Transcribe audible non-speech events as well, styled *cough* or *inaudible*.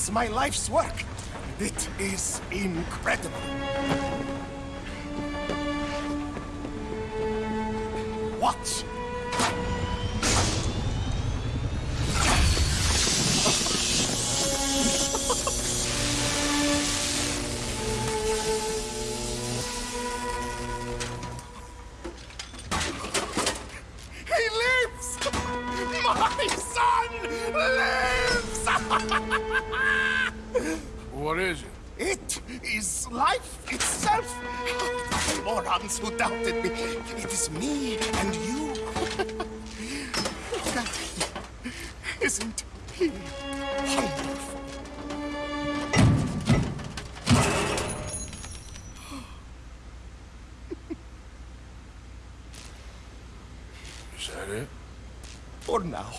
is my life's work. It is incredible. Watch. *laughs* He lives! My son What is it? It is life itself. The morons who doubted me. It is me and you. that *laughs* isn't he wonderful? is that it? For now.